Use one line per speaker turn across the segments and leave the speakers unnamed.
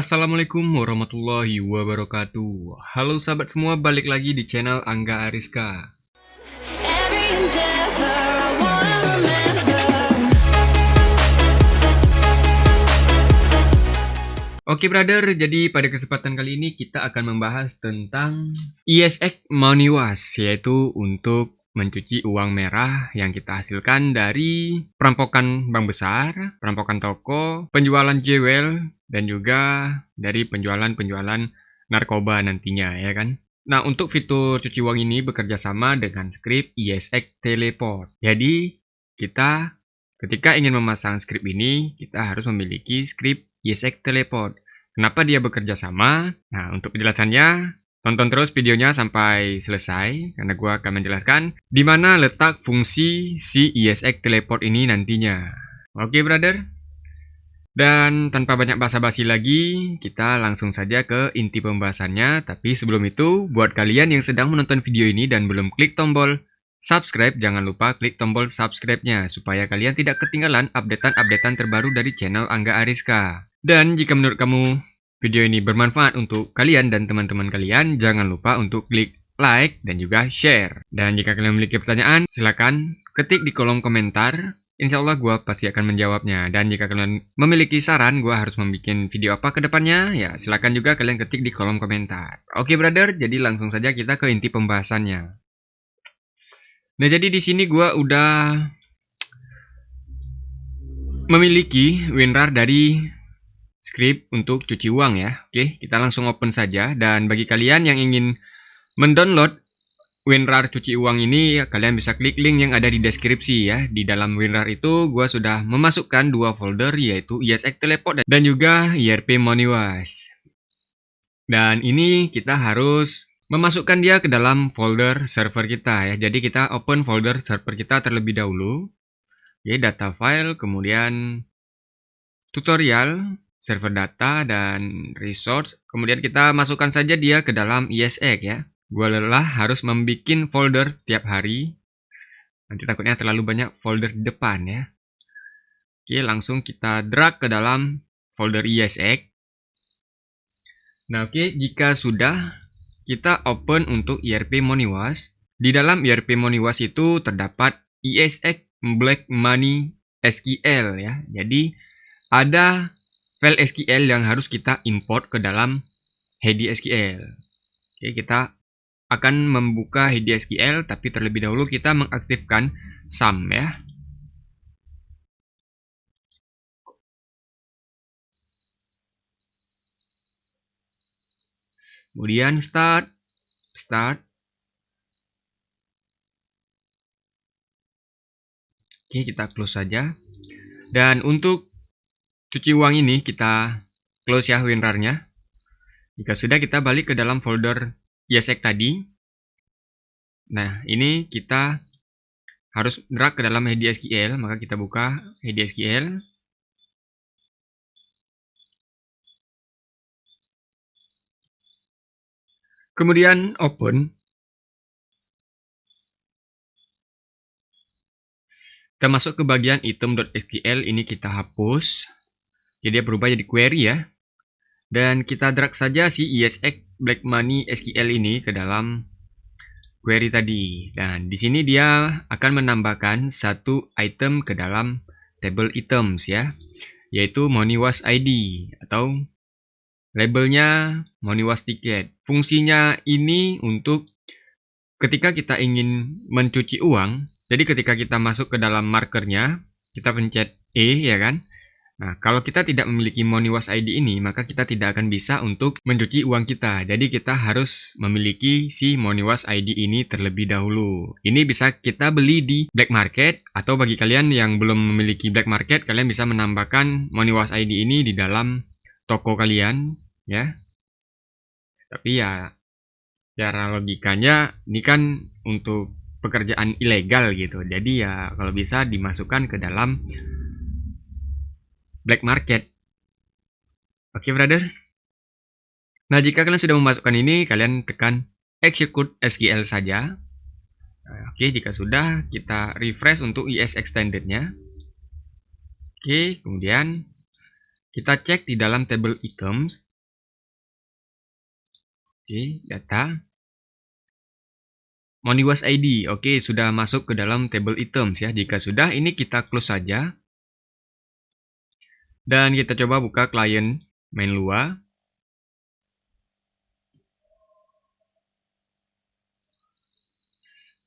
Assalamualaikum warahmatullahi wabarakatuh. Halo sahabat semua, balik lagi di channel Angga Ariska. Oke brother, jadi pada kesempatan kali ini kita akan membahas tentang ISX Money Wash Yaitu untuk mencuci uang merah yang kita hasilkan dari perampokan bank besar, perampokan toko, penjualan jewel, dan juga dari penjualan-penjualan narkoba nantinya ya kan. Nah, untuk fitur cuci uang ini bekerja sama dengan script ISX Teleport. Jadi, kita ketika ingin memasang script ini, kita harus memiliki script ISX Teleport. Kenapa dia bekerja sama? Nah, untuk penjelasannya, Tonton terus videonya sampai selesai karena gue akan menjelaskan di mana letak fungsi si ISX teleport ini nantinya. Oke brother? Dan tanpa banyak basa-basi lagi, kita langsung saja ke inti pembahasannya. Tapi sebelum itu, buat kalian yang sedang menonton video ini dan belum klik tombol subscribe, jangan lupa klik tombol subscribe-nya supaya kalian tidak ketinggalan updatean-updatean terbaru dari channel Angga Ariska. Dan jika menurut kamu video ini bermanfaat untuk kalian dan teman-teman kalian, jangan lupa untuk klik like dan juga share. Dan jika kalian memiliki pertanyaan, silakan ketik di kolom komentar. Insya Allah gue pasti akan menjawabnya. Dan jika kalian memiliki saran, gue harus membuat video apa ke depannya, ya silakan juga kalian ketik di kolom komentar. Oke brother, jadi langsung saja kita ke inti pembahasannya. Nah jadi di sini gue udah memiliki WinRAR dari script untuk cuci uang ya. Oke, kita langsung open saja. Dan bagi kalian yang ingin mendownload WinRAR cuci uang ini, kalian bisa klik link yang ada di deskripsi ya. Di dalam WinRAR itu, gua sudah memasukkan dua folder yaitu ISX Teleport dan juga IRP Moneywash. Dan ini kita harus memasukkan dia ke dalam folder server kita ya. Jadi kita open folder server kita terlebih dahulu. Ya, data file, kemudian tutorial, server data dan resource. Kemudian kita masukkan saja dia ke dalam ISX ya. Gua lelah harus membuat folder tiap hari. Nanti takutnya terlalu banyak folder di depan ya. Oke, langsung kita drag ke dalam folder ISX. Nah, oke, jika sudah kita open untuk IRP Moneywash. Di dalam IRP Moneywash itu terdapat ISX Black Money SQL ya. Jadi ada file SQL yang harus kita import ke dalam Heady SQL. Oke, kita akan membuka Heady SQL, tapi terlebih dahulu kita mengaktifkan sum ya. Kemudian start, start. Oke, kita close saja. Dan untuk cuci uang ini kita close ya WinRAR-nya. Jika sudah kita balik ke dalam folder ISX tadi. Nah, ini kita harus drag ke dalam Heady SQL, maka kita buka Heady SQL. Kemudian open. Kita masuk ke bagian item.sql, ini kita hapus. Jadi dia berubah jadi query ya. Dan kita drag saja si ISX Black Money SQL ini ke dalam query tadi. Dan di sini dia akan menambahkan satu item ke dalam table items ya. Yaitu Money Wash ID atau labelnya Money Wash Ticket. Fungsinya ini untuk ketika kita ingin mencuci uang. Jadi ketika kita masuk ke dalam markernya, kita pencet E ya kan. Nah, kalau kita tidak memiliki Moniwas ID ini, maka kita tidak akan bisa untuk mencuci uang kita. Jadi kita harus memiliki si Moniwas ID ini terlebih dahulu. Ini bisa kita beli di black market atau bagi kalian yang belum memiliki black market, kalian bisa menambahkan Moniwas ID ini di dalam toko kalian, ya. Tapi ya cara logikanya ini kan untuk pekerjaan ilegal gitu. Jadi ya kalau bisa dimasukkan ke dalam black market. Oke, okay, brother. Nah, jika kalian sudah memasukkan ini, kalian tekan execute SQL saja. Nah, Oke, okay, jika sudah, kita refresh untuk IS extended-nya. Oke, okay, kemudian kita cek di dalam table items. Oke, data. Moniwas ID. Oke, sudah masuk ke dalam table items ya. Jika sudah, ini kita close saja. Dan kita coba buka client main Lua.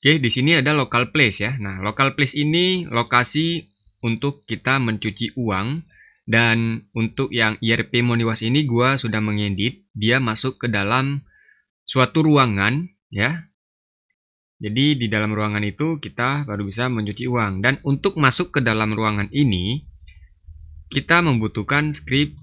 Oke, di sini ada local place ya. Nah, local place ini lokasi untuk kita mencuci uang dan untuk yang IRP Moniwas ini gua sudah mengedit, dia masuk ke dalam suatu ruangan ya. Jadi di dalam ruangan itu kita baru bisa mencuci uang dan untuk masuk ke dalam ruangan ini kita membutuhkan script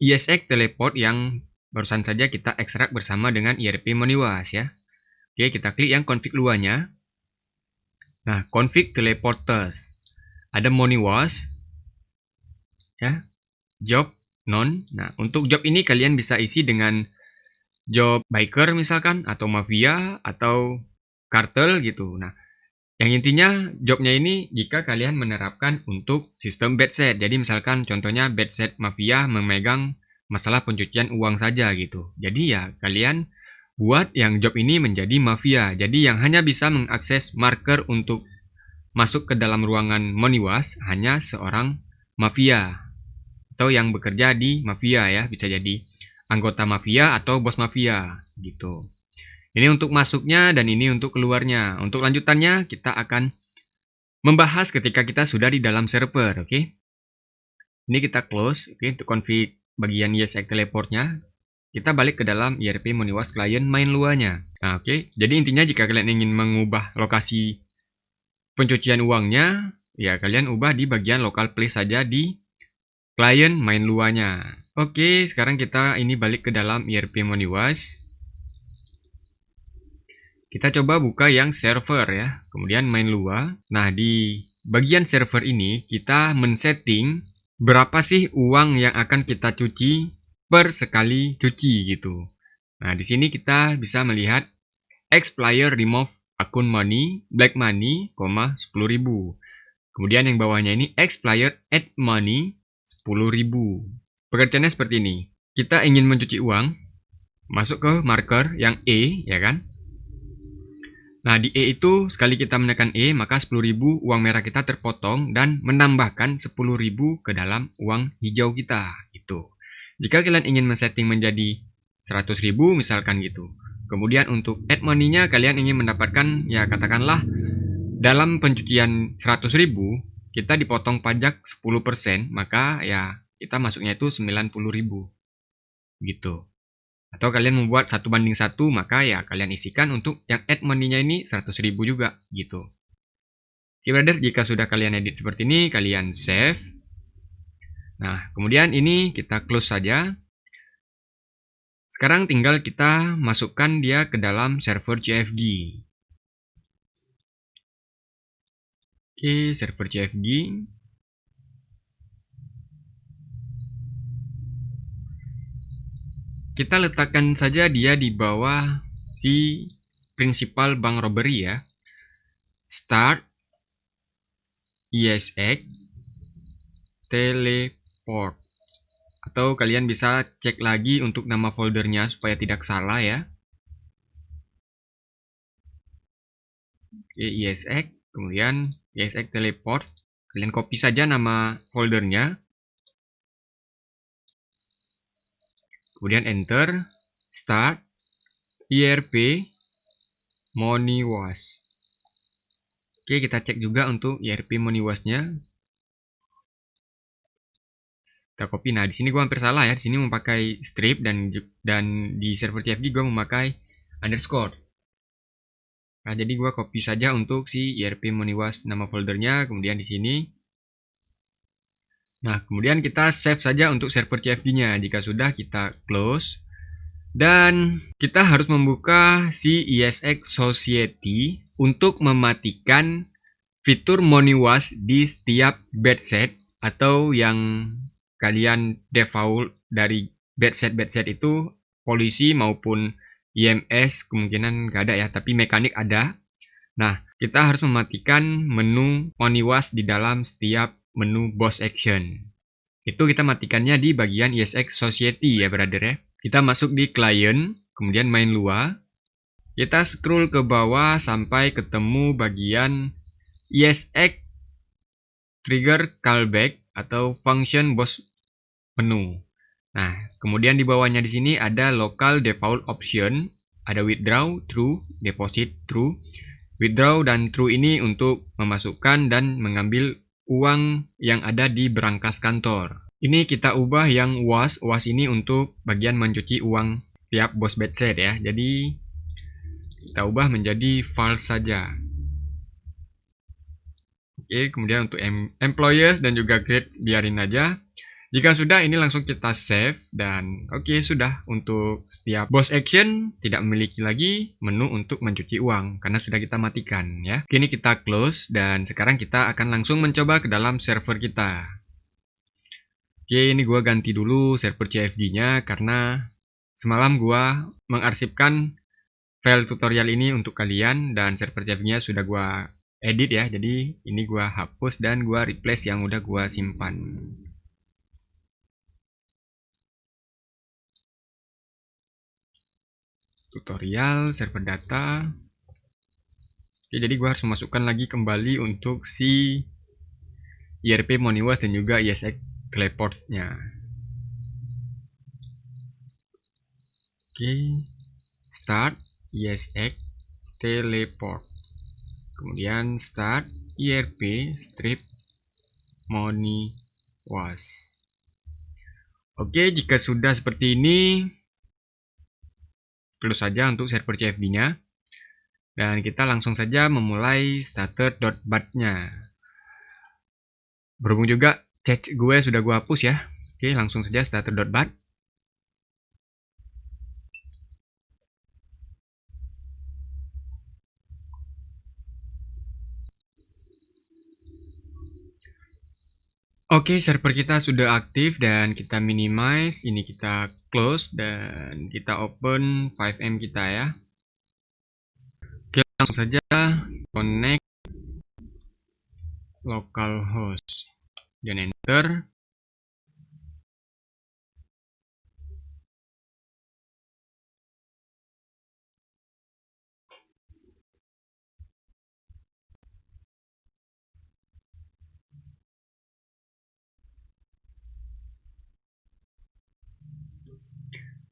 ESX teleport yang barusan saja kita ekstrak bersama dengan IRP Moniwas ya. Oke, kita klik yang config luarnya. Nah, config teleporters. Ada Moniwas. Ya. Job non. Nah, untuk job ini kalian bisa isi dengan job biker misalkan atau mafia atau kartel gitu. Nah, yang intinya jobnya ini jika kalian menerapkan untuk sistem bed set. Jadi misalkan contohnya bed set mafia memegang masalah pencucian uang saja gitu. Jadi ya kalian buat yang job ini menjadi mafia. Jadi yang hanya bisa mengakses marker untuk masuk ke dalam ruangan Moniwas hanya seorang mafia atau yang bekerja di mafia ya, bisa jadi anggota mafia atau bos mafia gitu. Ini untuk masuknya dan ini untuk keluarnya. Untuk lanjutannya kita akan membahas ketika kita sudah di dalam server, oke? Okay? Ini kita close, oke, okay, untuk config bagian ESX teleportnya kita balik ke dalam IRP Moniwas Client main luarnya. Nah, oke. Okay. Jadi intinya jika kalian ingin mengubah lokasi pencucian uangnya, ya kalian ubah di bagian local place saja di client main luarnya. Oke, okay, sekarang kita ini balik ke dalam IRP Moniwas. Kita coba buka yang server ya, kemudian main luar. Nah, di bagian server ini kita men-setting berapa sih uang yang akan kita cuci per sekali cuci gitu. Nah, di sini kita bisa melihat expired remove akun money, black money, 10.000. Kemudian yang bawahnya ini expired add money 10.000. Pengertiannya seperti ini. Kita ingin mencuci uang, masuk ke marker yang E, ya kan? Nah, di E itu sekali kita menekan E, maka 10.000 uang merah kita terpotong dan menambahkan 10.000 ke dalam uang hijau kita. Gitu. Jika kalian ingin men-setting menjadi 100.000 misalkan gitu. Kemudian untuk add money-nya kalian ingin mendapatkan ya katakanlah dalam pencucian 100.000 kita dipotong pajak 10%, maka ya kita masuknya itu 90.000. Gitu. Atau kalian membuat satu banding satu, maka ya kalian isikan untuk yang add money-nya ini 100.000 juga gitu. Oke brother, jika sudah kalian edit seperti ini, kalian save. Nah, kemudian ini kita close saja. Sekarang tinggal kita masukkan dia ke dalam server CFG. Oke, server CFG. Kita letakkan saja dia di bawah si principal bank robbery ya. Start ESX tele export. Atau kalian bisa cek lagi untuk nama foldernya supaya tidak salah ya. Oke, ESX, kemudian ESX teleport. Kalian copy saja nama foldernya. Kemudian enter, start, IRP, money. Oke, kita cek juga untuk IRP money wash-nya. kita copy. Nah, di sini gue hampir salah ya. Di sini memakai strip dan dan di server TFG gue memakai underscore. Nah, jadi gue copy saja untuk si IRP Moniwas nama foldernya, kemudian di sini. Nah, kemudian kita save saja untuk server CFG-nya. Jika sudah, kita close. Dan kita harus membuka si ESX Society untuk mematikan fitur Moniwas di setiap bed set atau yang kalian default dari bedset bedset itu polisi maupun IMS kemungkinan gak ada ya, tapi mekanik ada. Nah, kita harus mematikan menu Moniwas di dalam setiap menu boss action. Itu kita matikannya di bagian ESX Society ya, brother ya. Kita masuk di client, kemudian main luar. Kita scroll ke bawah sampai ketemu bagian ESX trigger callback atau function boss menu. Nah, kemudian di bawahnya di sini ada local default option, ada withdraw, true, deposit, true. Withdraw dan true ini untuk memasukkan dan mengambil uang yang ada di berangkas kantor. Ini kita ubah yang was, was ini untuk bagian mencuci uang tiap bos bedset ya. Jadi kita ubah menjadi false saja. Oke, kemudian untuk employers dan juga grade biarin aja. Jika sudah, ini langsung kita save dan oke okay, sudah untuk setiap boss action tidak memiliki lagi menu untuk mencuci uang karena sudah kita matikan ya. Kini kita close dan sekarang kita akan langsung mencoba ke dalam server kita. Oke, ini gua ganti dulu server CFG-nya karena semalam gua mengarsipkan file tutorial ini untuk kalian dan server CFG-nya sudah gua edit ya. Jadi ini gua hapus dan gua replace yang udah gua simpan. Tutorial server data oke jadi gue harus memasukkan lagi kembali untuk si IRP Moniwas dan juga ISX Clayports-nya. Oke start ISX teleport. Kemudian start IRP strip Moniwas. Oke jika sudah seperti ini close saja untuk server CFD-nya. Dan kita langsung saja memulai starter.bat-nya. Berhubung juga chat gue sudah gue hapus ya. Oke, langsung saja starter.bat. Oke, server kita sudah aktif dan kita minimize. Ini kita close dan kita open 5M kita ya. Oke, langsung saja connect localhost dan enter.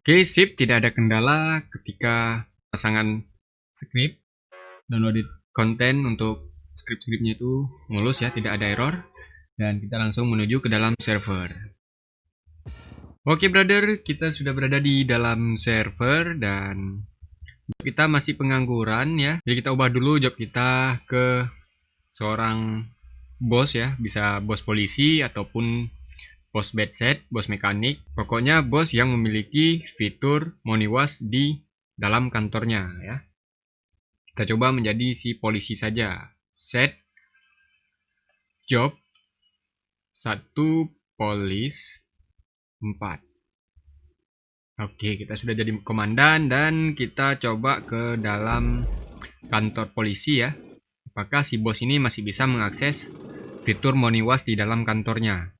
Oke, sip. Tidak ada kendala ketika pasangan script downloaded konten untuk script-scriptnya itu mulus ya, tidak ada error. Dan kita langsung menuju ke dalam server. Oke brother, kita sudah berada di dalam server dan kita masih pengangguran ya. Jadi kita ubah dulu job kita ke seorang bos ya, bisa bos polisi ataupun bos bedset, bos mekanik, pokoknya bos yang memiliki fitur moniwas di dalam kantornya ya. Kita coba menjadi si polisi saja. Set job 1 polis 4. Oke, kita sudah jadi komandan dan kita coba ke dalam kantor polisi ya. Apakah si bos ini masih bisa mengakses fitur moniwas di dalam kantornya?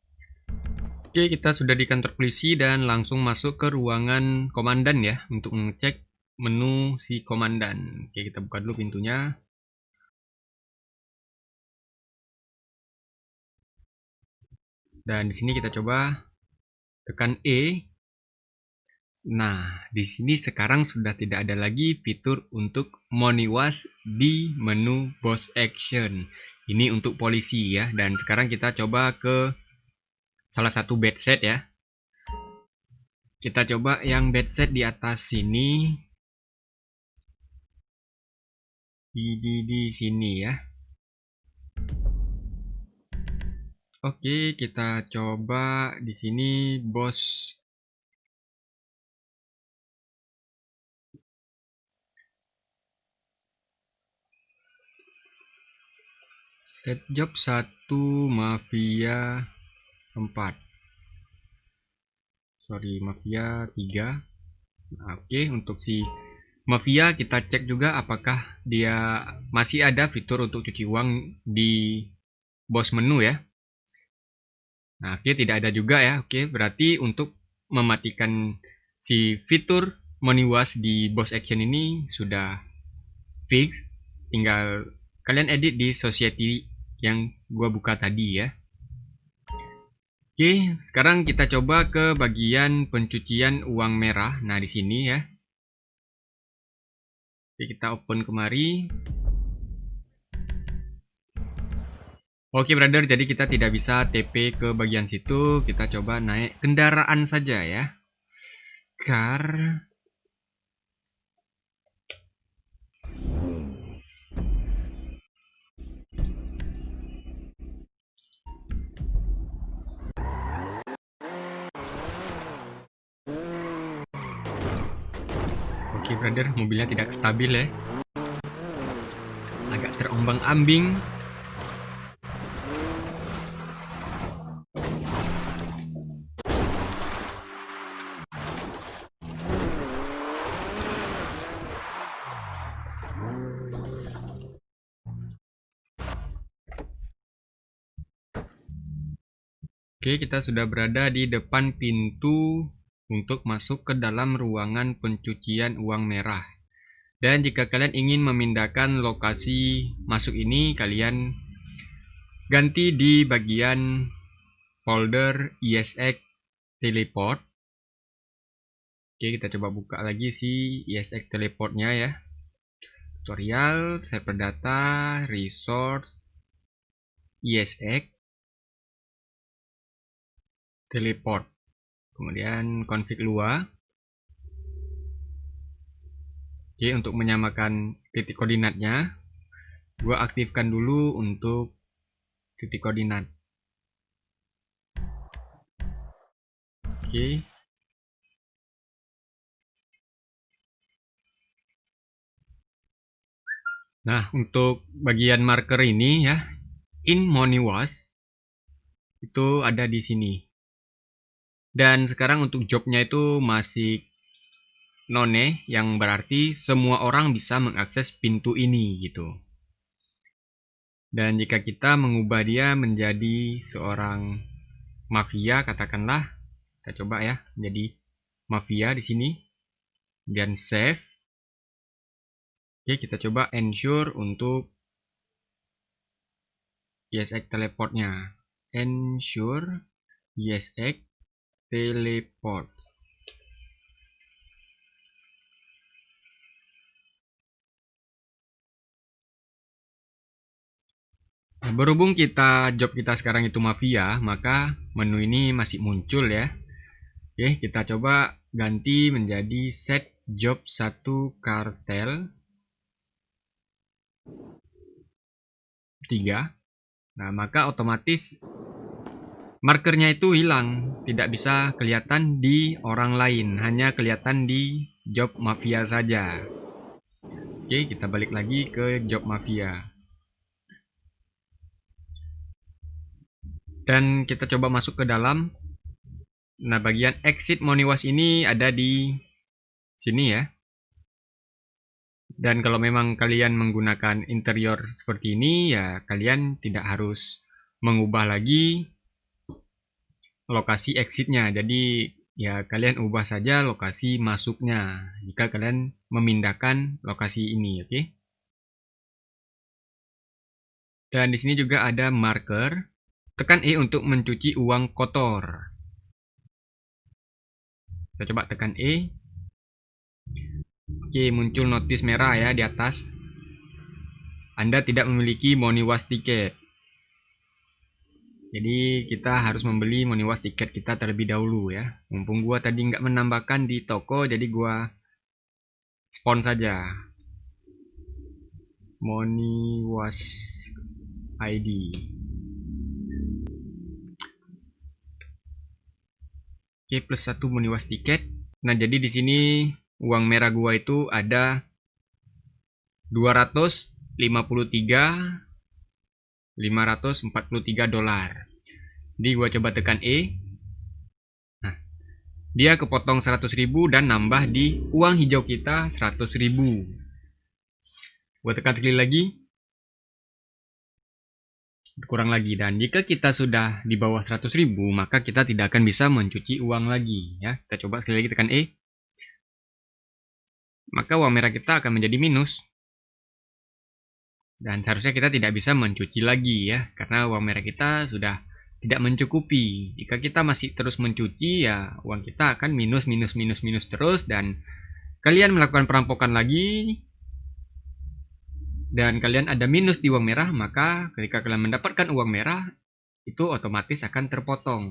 Oke, kita sudah di kantor polisi dan langsung masuk ke ruangan komandan ya untuk mengecek menu si komandan. Oke, kita buka dulu pintunya. Dan di sini kita coba tekan E. Nah, di sini sekarang sudah tidak ada lagi fitur untuk moniwas di menu boss action. Ini untuk polisi ya. Dan sekarang kita coba ke salah satu bed set ya. Kita coba yang bed set di atas sini. Di, di, di sini ya. Oke, kita coba di sini bos set job 1 mafia 4 sorry mafia 3 nah, oke okay, untuk si mafia kita cek juga apakah dia masih ada fitur untuk cuci uang di bos menu ya. Nah oke okay, tidak ada juga ya. Oke okay, berarti untuk mematikan si fitur money wash di boss action ini sudah fix. Tinggal kalian edit di society yang gua buka tadi ya Oke, sekarang kita coba ke bagian pencucian uang merah. Nah, di sini ya. Oke, kita open kemari. Oke, brother, jadi kita tidak bisa TP ke bagian situ. Kita coba naik kendaraan saja ya. Car Oke brother, mobilnya tidak stabil ya. Agak terombang-ambing. Oke, kita sudah berada di depan pintu untuk masuk ke dalam ruangan pencucian uang merah. Dan jika kalian ingin memindahkan lokasi masuk ini, kalian ganti di bagian folder ESX teleport. Oke, kita coba buka lagi si ESX teleportnya ya. Tutorial, server data, resource, ESX, teleport kemudian config lua oke untuk menyamakan titik koordinatnya gua aktifkan dulu untuk titik koordinat. Oke. Nah, untuk bagian marker ini ya, in money wash itu ada di sini. Dan sekarang untuk jobnya itu masih none yang berarti semua orang bisa mengakses pintu ini gitu. Dan jika kita mengubah dia menjadi seorang mafia katakanlah kita coba ya menjadi mafia di sini dan save. Oke, kita coba ensure untuk ESX teleportnya. Ensure ESX teleport Nah, berhubung kita job kita sekarang itu mafia, maka menu ini masih muncul ya. Oke, kita coba ganti menjadi set job 1 kartel 3. Nah, maka otomatis markernya itu hilang, tidak bisa kelihatan di orang lain, hanya kelihatan di job mafia saja. Oke, kita balik lagi ke job mafia. Dan kita coba masuk ke dalam. Nah, bagian exit Moniwas ini ada di sini ya. Dan kalau memang kalian menggunakan interior seperti ini, ya kalian tidak harus mengubah lagi lokasi exitnya. Jadi ya kalian ubah saja lokasi masuknya jika kalian memindahkan lokasi ini, oke? Okay? Dan di sini juga ada marker. Tekan E untuk mencuci uang kotor. Kita coba tekan E. Oke, muncul notis merah ya di atas. Anda tidak memiliki money wash ticket. Jadi kita harus membeli Moniwas tiket kita terlebih dahulu ya. Mumpung gua tadi nggak menambahkan di toko, jadi gua spawn saja. Moniwas ID. Oke, plus satu Moniwas tiket. Nah, jadi di sini uang merah gua itu ada 253 543 dolar. Jadi gua coba tekan E. Nah, dia kepotong 100.000 dan nambah di uang hijau kita 100.000. Gua tekan sekali lagi. Kurang lagi dan jika kita sudah di bawah 100.000 maka kita tidak akan bisa mencuci uang lagi ya. Kita coba sekali lagi tekan E. maka uang merah kita akan menjadi minus. Dan seharusnya kita tidak bisa mencuci lagi ya, karena uang merah kita sudah tidak mencukupi. Jika kita masih terus mencuci ya uang kita akan minus minus minus minus terus dan kalian melakukan perampokan lagi dan kalian ada minus di uang merah, maka ketika kalian mendapatkan uang merah itu otomatis akan terpotong.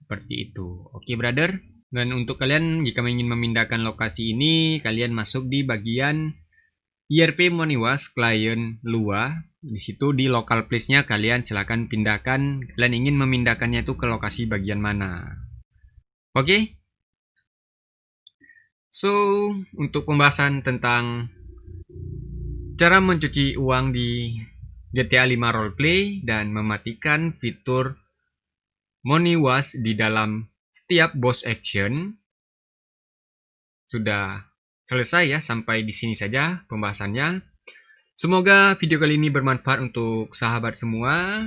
Seperti itu. Oke, brother. Dan untuk kalian jika ingin memindahkan lokasi ini, kalian masuk di bagian IRP Moniwas Client Lua. Di situ di local place-nya kalian silahkan pindahkan. Kalian ingin memindahkannya itu ke lokasi bagian mana. Oke? Okay? So, untuk pembahasan tentang cara mencuci uang di GTA 5 Roleplay dan mematikan fitur Money Wash di dalam setiap boss action sudah selesai ya sampai di sini saja pembahasannya. Semoga video kali ini bermanfaat untuk sahabat semua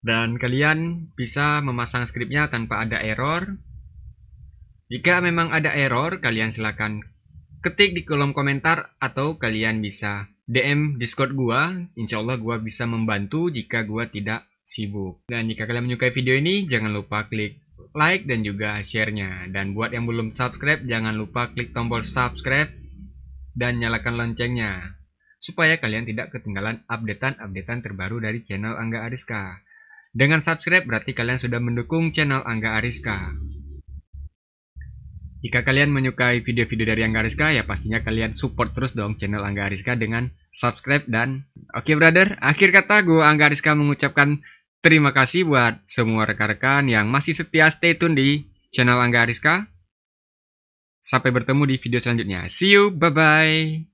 dan kalian bisa memasang skripnya tanpa ada error. Jika memang ada error, kalian silahkan ketik di kolom komentar atau kalian bisa DM Discord gua. Insya Allah gua bisa membantu jika gua tidak sibuk. Dan jika kalian menyukai video ini, jangan lupa klik like dan juga share-nya. Dan buat yang belum subscribe, jangan lupa klik tombol subscribe dan nyalakan loncengnya. Supaya kalian tidak ketinggalan updatean-updatean terbaru dari channel Angga Ariska. Dengan subscribe berarti kalian sudah mendukung channel Angga Ariska. Jika kalian menyukai video-video dari Angga Ariska, ya pastinya kalian support terus dong channel Angga Ariska dengan subscribe dan... Oke okay, brother, akhir kata gue Angga Ariska mengucapkan terima kasih buat semua rekan-rekan yang masih setia stay tune di channel Angga Ariska. Sampai bertemu di video selanjutnya. See you, bye-bye.